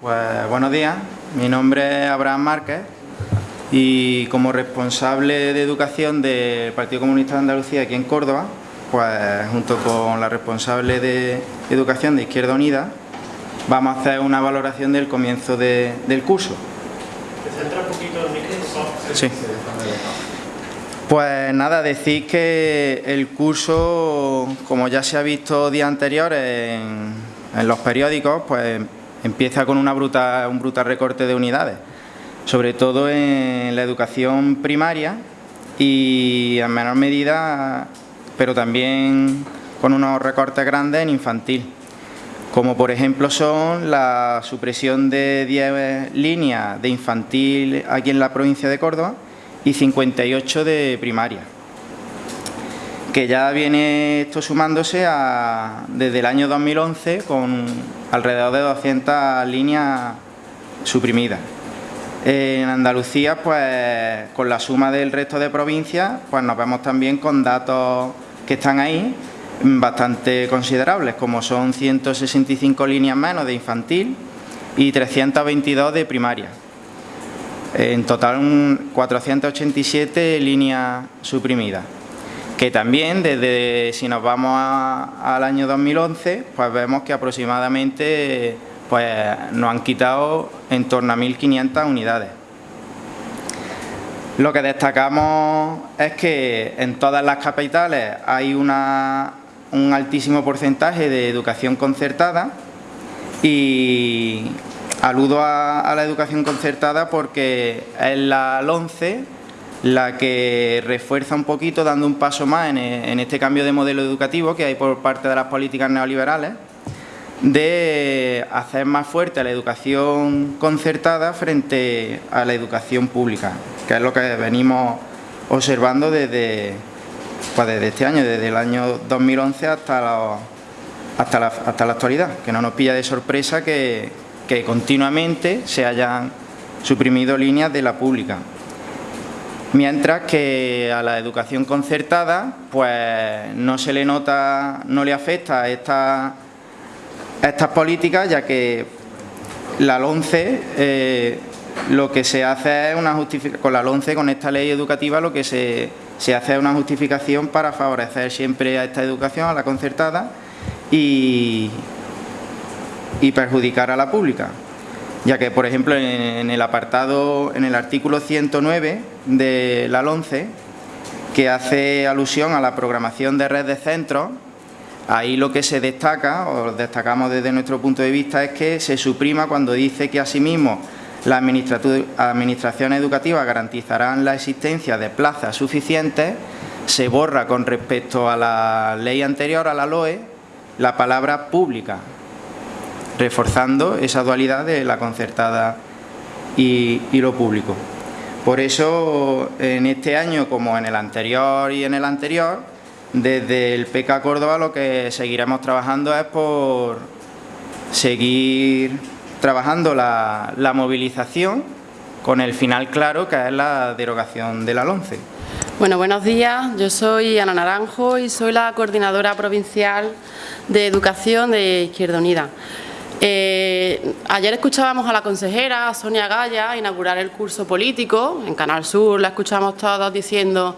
Pues buenos días, mi nombre es Abraham Márquez y como responsable de educación del Partido Comunista de Andalucía aquí en Córdoba, pues junto con la responsable de educación de Izquierda Unida, vamos a hacer una valoración del comienzo del curso. ¿Te centra un poquito el micrófono? Sí. Pues nada, decir que el curso, como ya se ha visto días anteriores en, en los periódicos, pues empieza con un brutal recorte de unidades sobre todo en la educación primaria y en menor medida, pero también con unos recortes grandes en infantil, como por ejemplo son la supresión de 10 líneas de infantil aquí en la provincia de Córdoba y 58 de primaria, que ya viene esto sumándose a, desde el año 2011 con alrededor de 200 líneas suprimidas. En Andalucía, pues con la suma del resto de provincias, pues nos vemos también con datos que están ahí bastante considerables, como son 165 líneas menos de infantil y 322 de primaria. En total, 487 líneas suprimidas. Que también, desde si nos vamos al año 2011, pues vemos que aproximadamente pues nos han quitado en torno a 1.500 unidades. Lo que destacamos es que en todas las capitales hay un altísimo porcentaje de educación concertada y aludo a, la educación concertada porque es la 11 la que refuerza un poquito, dando un paso más en este cambio de modelo educativo que hay por parte de las políticas neoliberales de hacer más fuerte la educación concertada frente a la educación pública, que es lo que venimos observando desde, pues desde este año, desde el año 2011 hasta, hasta, la, hasta la actualidad, que no nos pilla de sorpresa que, que continuamente se hayan suprimido líneas de la pública. Mientras que a la educación concertada, pues no se le nota, no le afecta esta estas políticas, ya que la LONCE eh, lo que se hace es una justificación, con la LONCE, con esta ley educativa, lo que se, hace es una justificación para favorecer siempre a esta educación, a la concertada, y, perjudicar a la pública. Ya que, por ejemplo, en, el apartado, en el artículo 109 de la LONCE, que hace alusión a la programación de red de centros, Ahí lo que se destaca, o destacamos desde nuestro punto de vista, es que se suprima cuando dice que asimismo las administraciones educativas garantizarán la existencia de plazas suficientes, se borra con respecto a la ley anterior, a la LOE, la palabra pública, reforzando esa dualidad de la concertada y, lo público. Por eso, en este año, como en el anterior y en el anterior, desde el PK Córdoba lo que seguiremos trabajando es por seguir trabajando la, movilización con el final claro que es la derogación de la. Bueno, buenos días. Yo soy Ana Naranjo y soy la coordinadora provincial de Educación de Izquierda Unida. Eh, ayer escuchábamos a la consejera Sonia Gaya inaugurar el curso político. En Canal Sur la escuchamos todos diciendo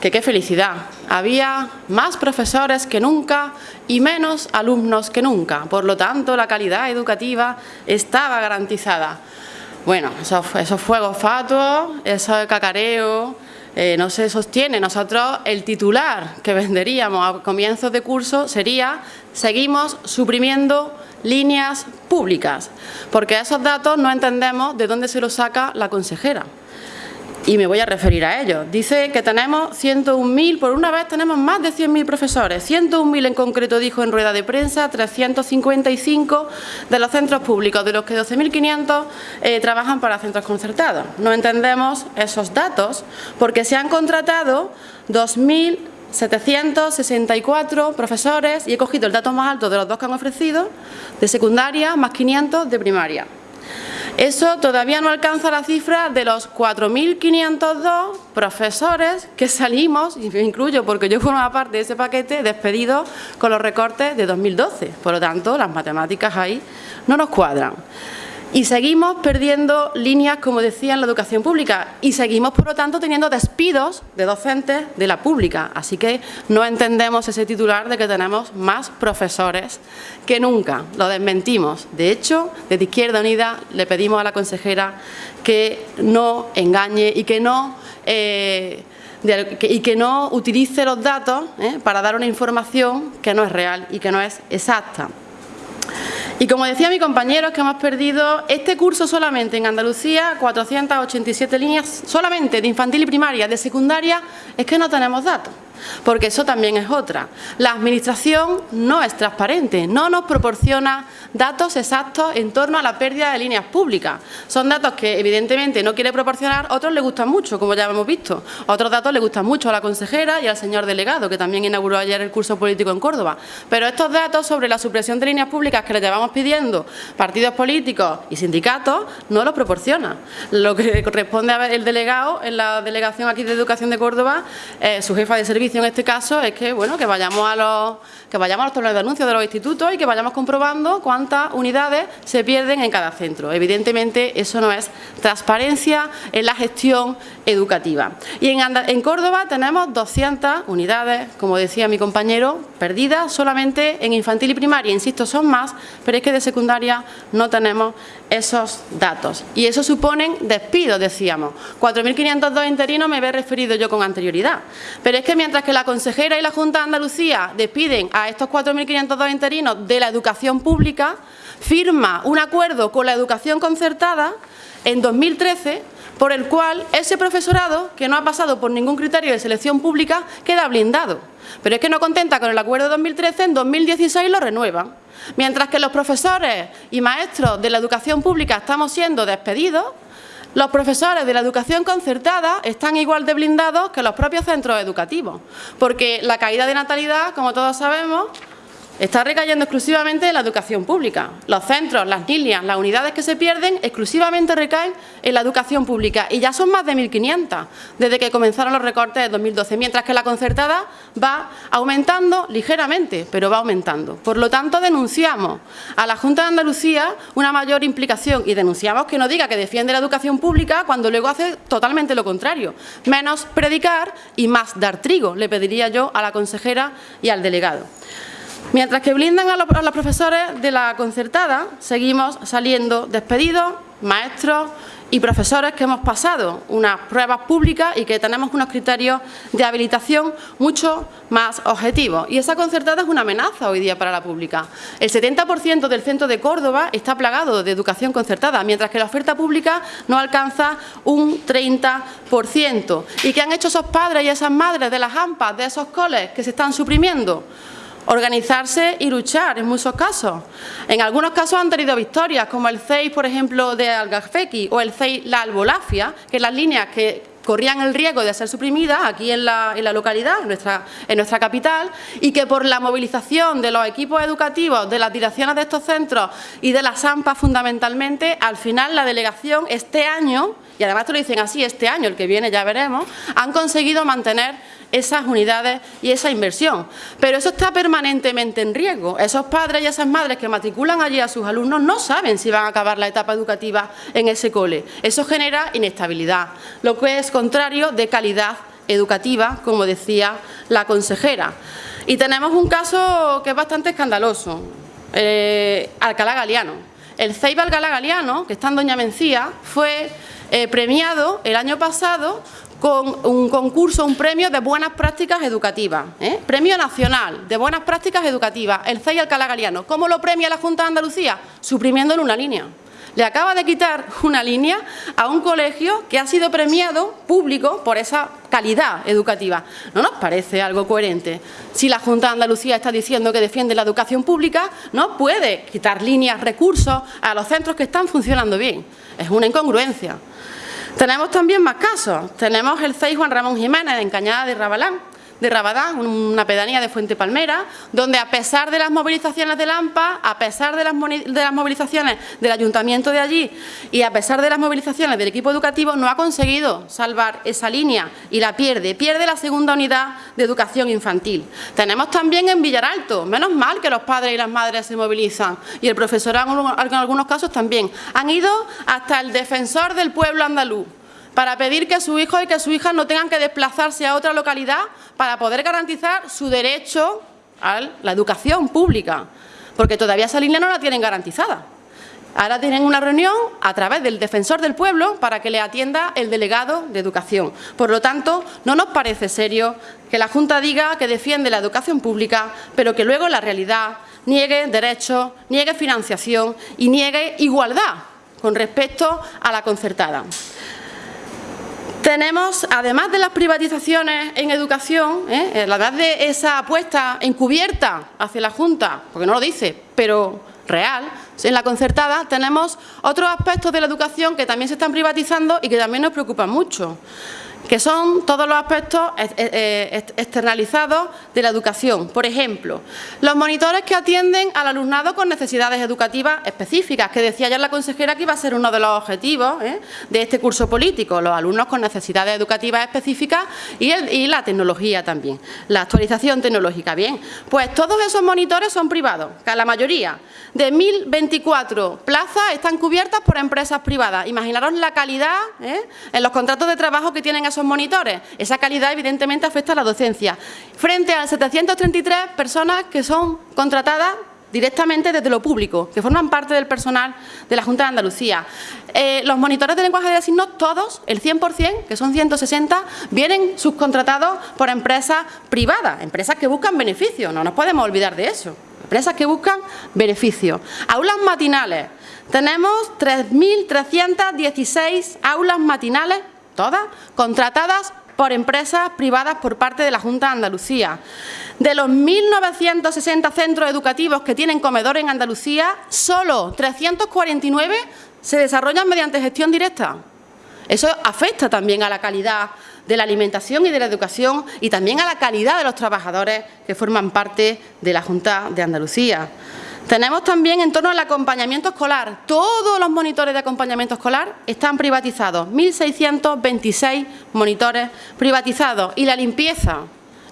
que qué felicidad. Había más profesores que nunca y menos alumnos que nunca. Por lo tanto, la calidad educativa estaba garantizada. Bueno, esos, fuegos fatuos, ese cacareo, eh, no se sostiene. Nosotros el titular que venderíamos a comienzos de curso sería seguimos suprimiendo líneas públicas, porque esos datos no entendemos de dónde se los saca la consejera. Y me voy a referir a ellos. Dice que tenemos 101.000, por una vez tenemos más de 100.000 profesores. 101.000 en concreto dijo en rueda de prensa, 355 de los centros públicos, de los que 12.500 eh, trabajan para centros concertados. No entendemos esos datos porque se han contratado 2.000 764 profesores y he cogido el dato más alto de los dos que han ofrecido, de secundaria más 500 de primaria. Eso todavía no alcanza la cifra de los 4.502 profesores que salimos, y me incluyo porque yo formo parte de ese paquete, despedidos con los recortes de 2012. Por lo tanto, las matemáticas ahí no nos cuadran. Y seguimos perdiendo líneas, como decía, en la educación pública y seguimos, por lo tanto, teniendo despidos de docentes de la pública. Así que no entendemos ese titular de que tenemos más profesores que nunca. Lo desmentimos. De hecho, desde Izquierda Unida le pedimos a la consejera que no engañe y que no... Eh, y que no utilice los datos ¿eh? para dar una información que no es real y que no es exacta. Y como decía mi compañero, es que hemos perdido este curso solamente en Andalucía, 487 líneas, solamente de infantil y primaria, de secundaria, es que no tenemos datos porque eso también es otra. La Administración no es transparente, no nos proporciona datos exactos en torno a la pérdida de líneas públicas. Son datos que evidentemente no quiere proporcionar, otros le gustan mucho, como ya hemos visto. Otros datos le gustan mucho a la consejera y al señor delegado, que también inauguró ayer el curso político en Córdoba. Pero estos datos sobre la supresión de líneas públicas que le llevamos pidiendo partidos políticos y sindicatos no los proporciona. Lo que corresponde al delegado en la delegación aquí de Educación de Córdoba, eh, su jefa de servicio en este caso es que bueno que vayamos a los que vayamos a los tableros de anuncios de los institutos y que vayamos comprobando cuántas unidades se pierden en cada centro. Evidentemente eso no es transparencia en la gestión educativa. Y en, Córdoba tenemos 200 unidades, como decía mi compañero, perdidas solamente en infantil y primaria. Insisto, son más, pero es que de secundaria no tenemos esos datos. Y eso suponen despidos, decíamos. 4.502 interinos me he referido yo con anterioridad. Pero es que mientras que la consejera y la Junta de Andalucía despiden a estos 4.502 interinos de la educación pública, firma un acuerdo con la educación concertada en 2013 por el cual ese profesorado, que no ha pasado por ningún criterio de selección pública, queda blindado. Pero es que no contenta con el acuerdo de 2013, en 2016 lo renueva. Mientras que los profesores y maestros de la educación pública estamos siendo despedidos, los profesores de la educación concertada están igual de blindados que los propios centros educativos, porque la caída de natalidad, como todos sabemos, está recayendo exclusivamente en la educación pública. Los centros, las líneas, las unidades que se pierden exclusivamente recaen en la educación pública y ya son más de 1.500 desde que comenzaron los recortes de 2012, mientras que la concertada va aumentando ligeramente, pero va aumentando. Por lo tanto, denunciamos a la Junta de Andalucía una mayor implicación y denunciamos que no diga que defiende la educación pública cuando luego hace totalmente lo contrario. Menos predicar y más dar trigo, le pediría yo a la consejera y al delegado. Mientras que blindan a los, profesores de la concertada, seguimos saliendo despedidos, maestros y profesores que hemos pasado unas pruebas públicas y que tenemos unos criterios de habilitación mucho más objetivos. Y esa concertada es una amenaza hoy día para la pública. El 70% del centro de Córdoba está plagado de educación concertada, mientras que la oferta pública no alcanza un 30%. ¿Y qué han hecho esos padres y esas madres de las AMPAs, de esos coles que se están suprimiendo? Organizarse y luchar en muchos casos. En algunos casos han tenido victorias, como el CEI, por ejemplo, de Algafequi o el CEI La Albolafia, que las líneas que corrían el riesgo de ser suprimidas aquí en la, localidad, en nuestra, en nuestra capital, y que por la movilización de los equipos educativos, de las direcciones de estos centros y de las AMPA fundamentalmente, al final la delegación este año, y además te lo dicen así, este año, el que viene ya veremos, han conseguido mantener esas unidades y esa inversión. Pero eso está permanentemente en riesgo. Esos padres y esas madres que matriculan allí a sus alumnos no saben si van a acabar la etapa educativa en ese cole. Eso genera inestabilidad, lo que es contrario de calidad educativa, como decía la consejera. Y tenemos un caso que es bastante escandaloso, eh, Alcalá Galiano. El CEIB Alcalá Galiano, que está en Doña Mencía, fue eh, premiado el año pasado con un concurso, un premio de buenas prácticas educativas, ¿eh? premio nacional de buenas prácticas educativas, el CEI Alcalá Galiano. ¿Cómo lo premia la Junta de Andalucía? Suprimiéndole una línea. Le acaba de quitar una línea a un colegio que ha sido premiado público por esa calidad educativa. ¿No nos parece algo coherente? Si la Junta de Andalucía está diciendo que defiende la educación pública, no puede quitar líneas, recursos a los centros que están funcionando bien. Es una incongruencia. Tenemos también más casos. Tenemos el CEI Juan Ramón Jiménez en Cañada de Rabalán, de Rabadán, una pedanía de Fuente Palmera, donde a pesar de las movilizaciones de Lampa, a pesar de las, de las movilizaciones del ayuntamiento de allí y a pesar de las movilizaciones del equipo educativo, no ha conseguido salvar esa línea y la pierde, pierde la segunda unidad de educación infantil. Tenemos también en Villaralto, menos mal que los padres y las madres se movilizan y el profesorado en algunos casos también. Han ido hasta el defensor del pueblo andaluz, para pedir que su hijo y que su hija no tengan que desplazarse a otra localidad para poder garantizar su derecho a la educación pública, porque todavía esa línea no la tienen garantizada. Ahora tienen una reunión a través del defensor del pueblo para que le atienda el delegado de educación. Por lo tanto, no nos parece serio que la Junta diga que defiende la educación pública, pero que luego la realidad niegue derechos, niegue financiación y niegue igualdad con respecto a la concertada. Tenemos, además de las privatizaciones en educación, ¿eh? además de esa apuesta encubierta hacia la Junta, porque no lo dice, pero real, en la concertada tenemos otros aspectos de la educación que también se están privatizando y que también nos preocupan mucho que son todos los aspectos eh, externalizados de la educación. Por ejemplo, los monitores que atienden al alumnado con necesidades educativas específicas, que decía ya la consejera que iba a ser uno de los objetivos ¿eh? de este curso político, los alumnos con necesidades educativas específicas y, la tecnología también, la actualización tecnológica. Bien, pues todos esos monitores son privados, que la mayoría de 1.024 plazas están cubiertas por empresas privadas. Imaginaros la calidad ¿eh? en los contratos de trabajo que tienen monitores. Esa calidad evidentemente afecta a la docencia. Frente a 733 personas que son contratadas directamente desde lo público, que forman parte del personal de la Junta de Andalucía. Eh, los monitores de lenguaje de signos, todos, el 100%, que son 160, vienen subcontratados por empresas privadas, empresas que buscan beneficios, no nos podemos olvidar de eso, empresas que buscan beneficios. Aulas matinales, tenemos 3.316 aulas matinales todas, contratadas por empresas privadas por parte de la Junta de Andalucía. De los 1.960 centros educativos que tienen comedor en Andalucía, solo 349 se desarrollan mediante gestión directa. Eso afecta también a la calidad de la alimentación y de la educación y también a la calidad de los trabajadores que forman parte de la Junta de Andalucía. Tenemos también en torno al acompañamiento escolar. Todos los monitores de acompañamiento escolar están privatizados. 1.626 monitores privatizados. Y la limpieza,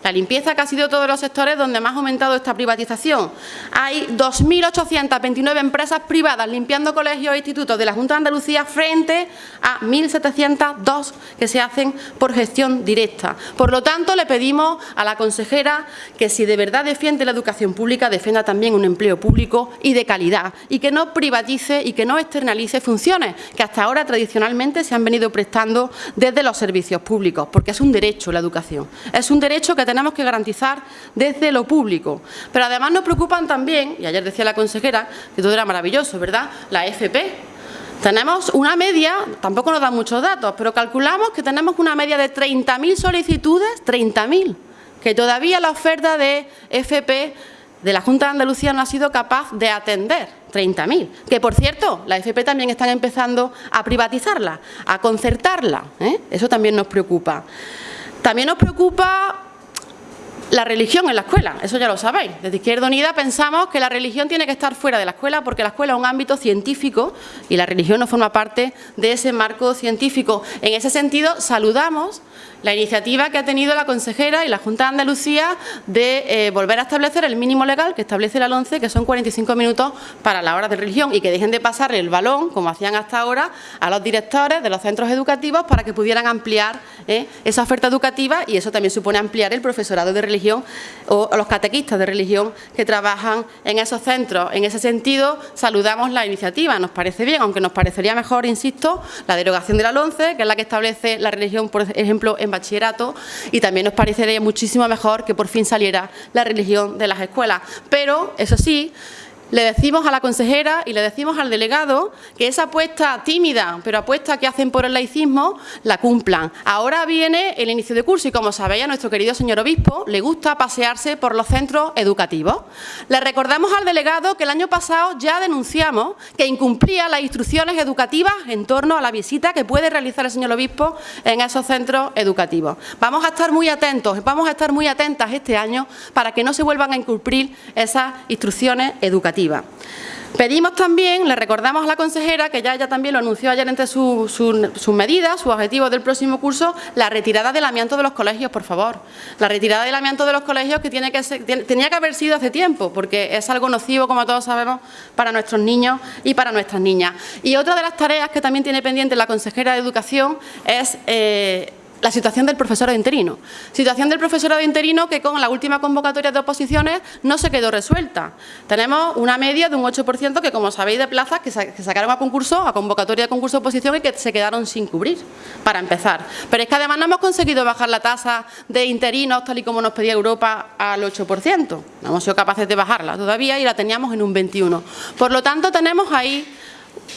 la limpieza que ha sido todos los sectores donde más ha aumentado esta privatización. Hay 2.829 empresas privadas limpiando colegios e institutos de la Junta de Andalucía frente a 1.702 que se hacen por gestión directa. Por lo tanto, le pedimos a la consejera que si de verdad defiende la educación pública, defienda también un empleo público y de calidad y que no privatice y que no externalice funciones que hasta ahora tradicionalmente se han venido prestando desde los servicios públicos, porque es un derecho la educación. Es un derecho que tenemos que garantizar desde lo público. Pero además nos preocupan también, y ayer decía la consejera, que todo era maravilloso, ¿verdad?, la FP. Tenemos una media, tampoco nos dan muchos datos, pero calculamos que tenemos una media de 30.000 solicitudes, 30.000, que todavía la oferta de FP de la Junta de Andalucía no ha sido capaz de atender 30.000, que por cierto, la FP también están empezando a privatizarla, a concertarla, ¿eh? eso también nos preocupa. También nos preocupa la religión en la escuela, eso ya lo sabéis. Desde Izquierda Unida pensamos que la religión tiene que estar fuera de la escuela porque la escuela es un ámbito científico y la religión no forma parte de ese marco científico. En ese sentido, saludamos la iniciativa que ha tenido la consejera y la Junta de Andalucía de eh, volver a establecer el mínimo legal que establece la 11, que son 45 minutos para la hora de religión y que dejen de pasar el balón, como hacían hasta ahora, a los directores de los centros educativos para que pudieran ampliar eh, esa oferta educativa y eso también supone ampliar el profesorado de religión o, los catequistas de religión que trabajan en esos centros. En ese sentido, saludamos la iniciativa, nos parece bien, aunque nos parecería mejor, insisto, la derogación de la 11, que es la que establece la religión, por ejemplo, en bachillerato y también nos parecería muchísimo mejor que por fin saliera la religión de las escuelas. Pero, eso sí, le decimos a la consejera y le decimos al delegado que esa apuesta tímida, pero apuesta que hacen por el laicismo, la cumplan. Ahora viene el inicio de curso y, como sabéis, a nuestro querido señor obispo le gusta pasearse por los centros educativos. Le recordamos al delegado que el año pasado ya denunciamos que incumplía las instrucciones educativas en torno a la visita que puede realizar el señor obispo en esos centros educativos. Vamos a estar muy atentos, vamos a estar muy atentas este año para que no se vuelvan a incumplir esas instrucciones educativas. Pedimos también, le recordamos a la consejera, que ya ella también lo anunció ayer entre sus medidas, sus objetivos del próximo curso, la retirada del amianto de los colegios, por favor. La retirada del amianto de los colegios que tenía que haber sido hace tiempo, porque es algo nocivo, como todos sabemos, para nuestros niños y para nuestras niñas. Y otra de las tareas que también tiene pendiente la consejera de Educación es... Eh, la situación del profesorado interino. Situación del profesorado interino que con la última convocatoria de oposiciones no se quedó resuelta. Tenemos una media de un 8% que, como sabéis, de plazas que, sacaron a concurso, a convocatoria de concurso de oposición y que se quedaron sin cubrir, para empezar. Pero es que además no hemos conseguido bajar la tasa de interinos, tal y como nos pedía Europa, al 8%. No hemos sido capaces de bajarla todavía y la teníamos en un 21%. Por lo tanto, tenemos ahí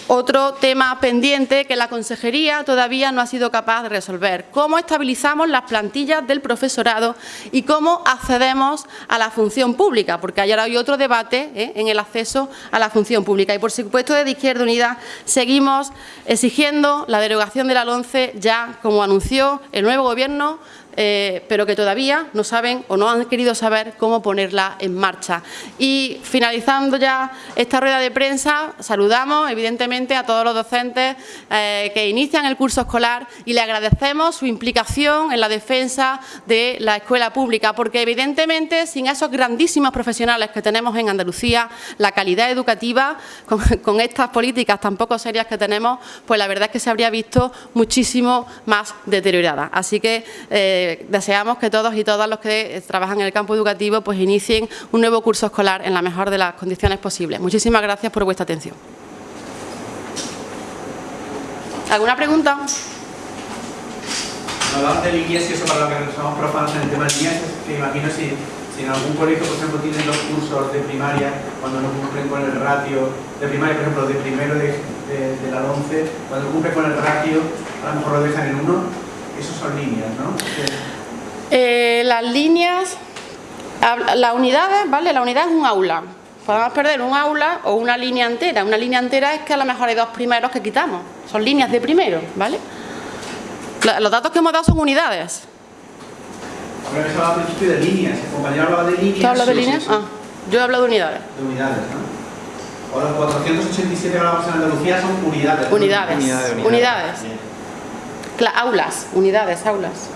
otro tema pendiente que la consejería todavía no ha sido capaz de resolver. ¿Cómo estabilizamos las plantillas del profesorado y cómo accedemos a la función pública? Porque ayer hay otro debate ¿eh? en el acceso a la función pública. Y por supuesto desde Izquierda Unida seguimos exigiendo la derogación de la LONCE ya como anunció el nuevo Gobierno eh, pero que todavía no saben o no han querido saber cómo ponerla en marcha. Y finalizando ya esta rueda de prensa, saludamos evidentemente a todos los docentes eh, que inician el curso escolar y le agradecemos su implicación en la defensa de la escuela pública, porque evidentemente sin esos grandísimos profesionales que tenemos en Andalucía, la calidad educativa, con, estas políticas tan poco serias que tenemos, pues la verdad es que se habría visto muchísimo más deteriorada. Así que eh, deseamos que todos y todas los que trabajan en el campo educativo pues inicien un nuevo curso escolar en la mejor de las condiciones posibles. Muchísimas gracias por vuestra atención. ¿Alguna pregunta? Hablamos de líneas y eso para lo que somos profanos en el tema de líneas, que imagino si, si en algún colegio, por ejemplo, tienen los cursos de primaria, cuando no cumplen con el ratio de primaria, por ejemplo, de primero de, de, la 11, cuando cumplen con el ratio, a lo mejor lo dejan en uno, esas son líneas, ¿no? Eh, las líneas, las unidades, ¿vale? La unidad es un aula. Podemos perder un aula o una línea entera. Una línea entera es que a lo mejor hay dos primeros que quitamos. Son líneas de primero, ¿vale? Los datos que hemos dado son unidades. Ahora se hablaba al principio de líneas. El compañero hablaba de líneas. ¿Tú hablas de líneas? Ah, yo he hablado de unidades. De unidades, ¿no? O los 487 que hablamos en Andalucía son unidades. Unidades. Unidades. unidades aulas, unidades, aulas.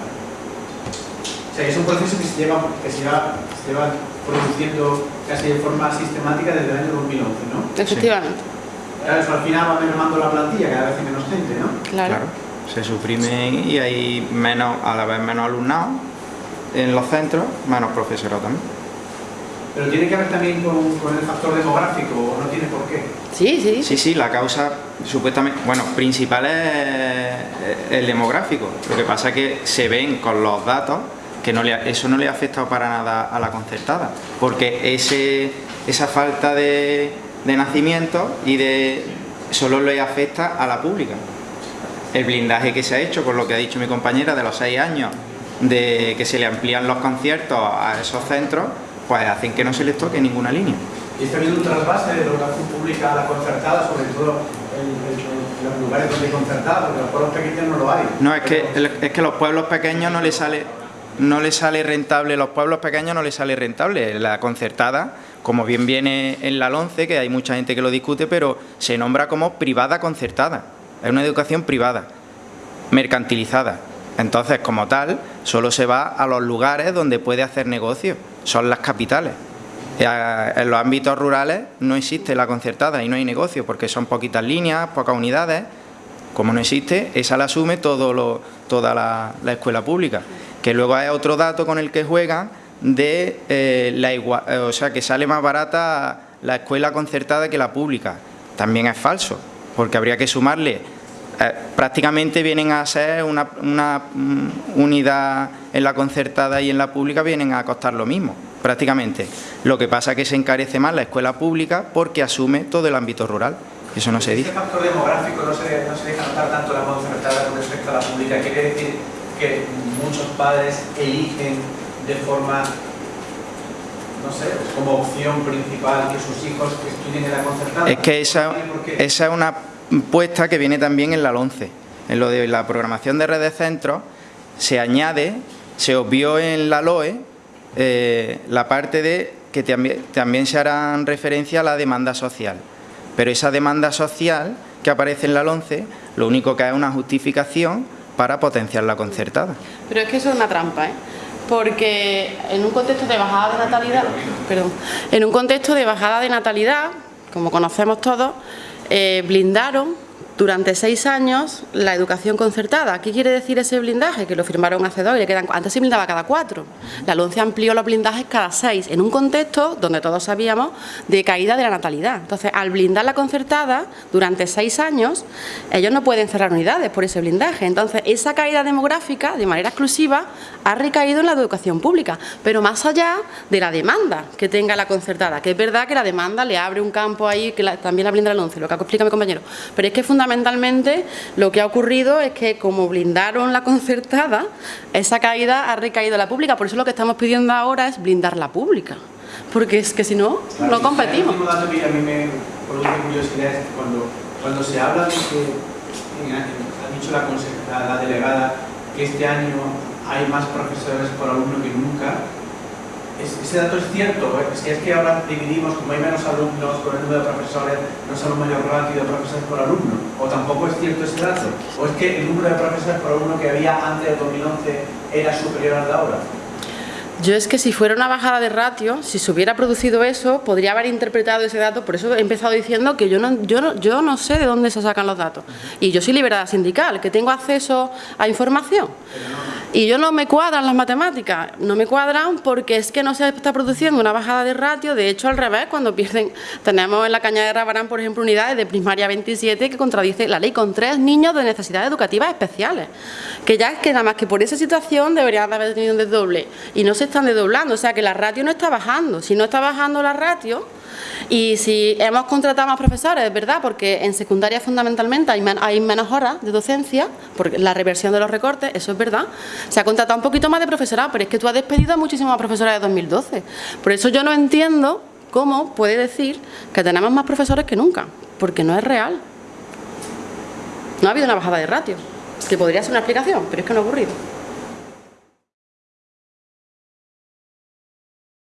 O sea, es un proceso que se lleva, que se lleva, se lleva produciendo casi de forma sistemática desde el año 2011, ¿no? Efectivamente. Claro, eso al final va mermando la plantilla, cada vez hay menos gente, ¿no? Claro. claro. Se suprime y hay menos, a la vez menos alumnado en los centros, menos profesorado también. Pero tiene que ver también con, el factor demográfico, ¿o no tiene por qué? Sí, sí. Sí, sí, la causa supuestamente, bueno, principal es el demográfico. Lo que pasa es que se ven con los datos que no le, eso no le ha afectado para nada a la concertada, porque ese, esa falta de, de nacimiento y de solo le afecta a la pública. El blindaje que se ha hecho, con lo que ha dicho mi compañera, de los seis años, de que se le amplían los conciertos a esos centros, pues hacen que no se les toque ninguna línea. ¿Y está habiendo un trasvase de educación pública a la concertada, sobre todo los lugares donde porque los pueblos pequeños no lo hay? No, es que, es que los pueblos pequeños no les sale no le sale rentable, los pueblos pequeños no les sale rentable. La concertada, como bien viene en la LONCE, que hay mucha gente que lo discute, pero se nombra como privada concertada. Es una educación privada, mercantilizada. Entonces, como tal, solo se va a los lugares donde puede hacer negocio son las capitales. En los ámbitos rurales no existe la concertada y no hay negocio porque son poquitas líneas, pocas unidades. Como no existe, esa la asume todo lo, toda la, escuela pública. Que luego hay otro dato con el que juegan de eh, la igual, eh, o sea, que sale más barata la escuela concertada que la pública. También es falso, porque habría que sumarle eh, prácticamente vienen a ser una, una, mm, unidad en la concertada y en la pública vienen a costar lo mismo. Prácticamente. Lo que pasa es que se encarece más la escuela pública porque asume todo el ámbito rural. Eso no se dice. Este factor demográfico no se, no se deja notar tanto la concertada con respecto a la pública. Quiere decir que muchos padres eligen de forma, no sé, como opción principal que sus hijos estudien en la concertada. Es que esa, esa es una puesta que viene también en la 11. En lo de la programación de redes centros se añade, se obvió en la LOE eh, la parte de que también, se harán referencia a la demanda social. Pero esa demanda social que aparece en la 11, lo único que es una justificación para potenciar la concertada. Pero es que eso es una trampa, ¿eh? porque en un contexto de bajada de natalidad, perdón, en un contexto de bajada de natalidad, como conocemos todos, eh, blindaron durante seis años la educación concertada. ¿Qué quiere decir ese blindaje? Que lo firmaron hace dos y le quedan... Antes se blindaba cada cuatro. La LONCE amplió los blindajes cada seis, en un contexto donde todos sabíamos de caída de la natalidad. Entonces, al blindar la concertada durante seis años, ellos no pueden cerrar unidades por ese blindaje. Entonces, esa caída demográfica, de manera exclusiva, ha recaído en la educación pública, pero más allá de la demanda que tenga la concertada, que es verdad que la demanda le abre un campo ahí, que también la blinda la LONCE, lo que explica mi compañero, pero es que fundamentalmente lo que ha ocurrido es que como blindaron la concertada, esa caída ha recaído en la pública. Por eso lo que estamos pidiendo ahora es blindar la pública. Porque es que si no, no competimos. El último dato que a mí me produce curiosidad es cuando, cuando se habla de que, ha dicho la, la delegada, que este año hay más profesores por alumno que nunca, ese dato es cierto, si es que ahora dividimos, como hay menos alumnos con el número de profesores, no es un mayor ratio de profesores por alumno, o tampoco es cierto ese dato, o es que el número de profesores por alumno que había antes del 2011 era superior al de ahora. Yo es que si fuera una bajada de ratio, si se hubiera producido eso, podría haber interpretado ese dato, por eso he empezado diciendo que yo no, yo no, yo no sé de dónde se sacan los datos. Y yo soy liberada sindical, que tengo acceso a información. Y yo no me cuadran las matemáticas, no me cuadran porque es que no se está produciendo una bajada de ratio, de hecho al revés, cuando pierden, tenemos en la caña de Rabarán, por ejemplo, unidades de primaria 27 que contradice la ley con tres niños de necesidades educativas especiales, que ya es que nada más que por esa situación deberían haber tenido un desdoble. Y no se están desdoblando, o sea que la ratio no está bajando, si no está bajando la ratio, y si hemos contratado más profesores, es verdad, porque en secundaria fundamentalmente hay, menos horas de docencia, por la reversión de los recortes, eso es verdad. Se ha contratado un poquito más de profesorado, pero es que tú has despedido a muchísimas profesoras de 2012. Por eso yo no entiendo cómo puede decir que tenemos más profesores que nunca, porque no es real. No ha habido una bajada de ratio, que podría ser una explicación, pero es que no ha ocurrido.